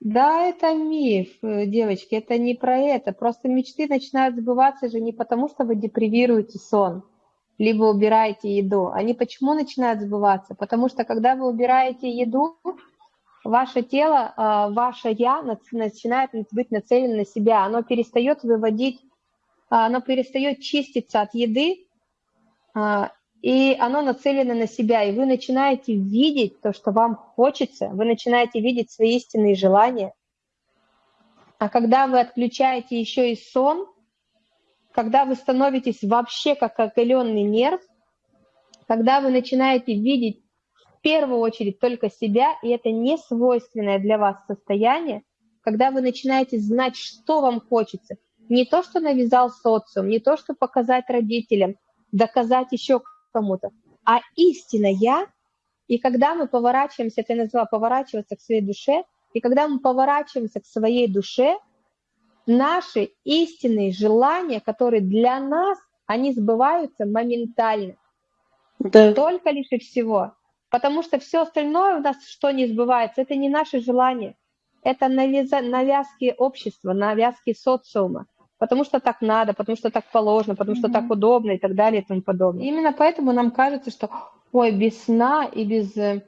Да, это миф, э, девочки, это не про это. Просто мечты начинают сбываться же не потому, что вы депривируете сон, либо убираете еду. Они почему начинают сбываться? Потому что когда вы убираете еду, ваше тело, а, ваше «я» начинает быть нацелено на себя. Оно перестает выводить, а, оно перестает чиститься от еды, и оно нацелено на себя, и вы начинаете видеть то, что вам хочется, вы начинаете видеть свои истинные желания. А когда вы отключаете еще и сон, когда вы становитесь вообще как оголенный нерв, когда вы начинаете видеть в первую очередь только себя, и это не свойственное для вас состояние, когда вы начинаете знать, что вам хочется, не то, что навязал социум, не то, что показать родителям, доказать еще кому-то, а истина я, и когда мы поворачиваемся, это я назвала поворачиваться к своей душе, и когда мы поворачиваемся к своей душе, наши истинные желания, которые для нас, они сбываются моментально. Да. Только лишь и всего. Потому что все остальное у нас, что не сбывается, это не наши желания. Это навязки общества, навязки социума потому что так надо, потому что так положено, потому что так удобно и так далее и тому подобное. Именно поэтому нам кажется, что ой, без сна и без, э,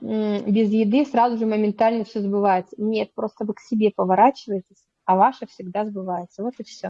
без еды сразу же моментально все сбывается. Нет, просто вы к себе поворачиваетесь, а ваше всегда сбывается. Вот и все.